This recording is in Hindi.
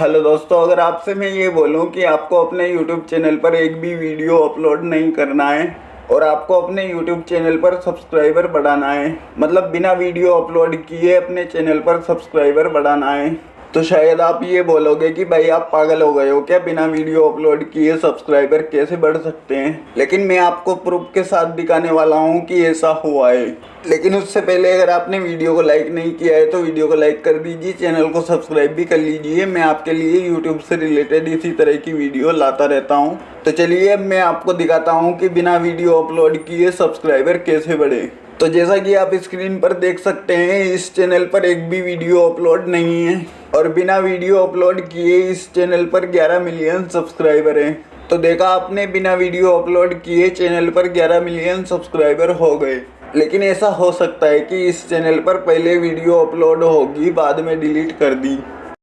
हेलो दोस्तों, अगर आपसे मैं ये बोलूँ कि आपको अपने यूट्यूब चैनल पर एक भी वीडियो अपलोड नहीं करना है और आपको अपने यूट्यूब चैनल पर सब्सक्राइबर बढ़ाना है मतलब बिना वीडियो अपलोड किए अपने चैनल पर सब्सक्राइबर बढ़ाना है तो शायद आप ये बोलोगे कि भाई आप पागल हो गए हो क्या बिना वीडियो अपलोड किए सब्सक्राइबर कैसे बढ़ सकते हैं? लेकिन मैं आपको प्रूफ के साथ दिखाने वाला हूँ कि ऐसा हुआ है। लेकिन उससे पहले अगर आपने वीडियो को लाइक नहीं किया है तो वीडियो को लाइक कर दीजिए चैनल को सब्सक्राइब भी कर लीजिए। मैं आपके लिए यूट्यूब से रिलेटेड इसी तरह की वीडियो लाता रहता हूँ। तो चलिए अब मैं आपको दिखाता हूँ कि बिना वीडियो अपलोड किए सब्सक्राइबर कैसे बढ़े। तो जैसा कि आप स्क्रीन पर देख सकते हैं, इस चैनल पर एक भी वीडियो अपलोड नहीं है और बिना वीडियो अपलोड किए इस चैनल पर 11 मिलियन सब्सक्राइबर हैं। तो देखा आपने, बिना वीडियो अपलोड किए चैनल पर 11 मिलियन सब्सक्राइबर हो गए। लेकिन ऐसा हो सकता है कि इस चैनल पर पहले वीडियो अपलोड होगी, बाद में डिलीट कर दी।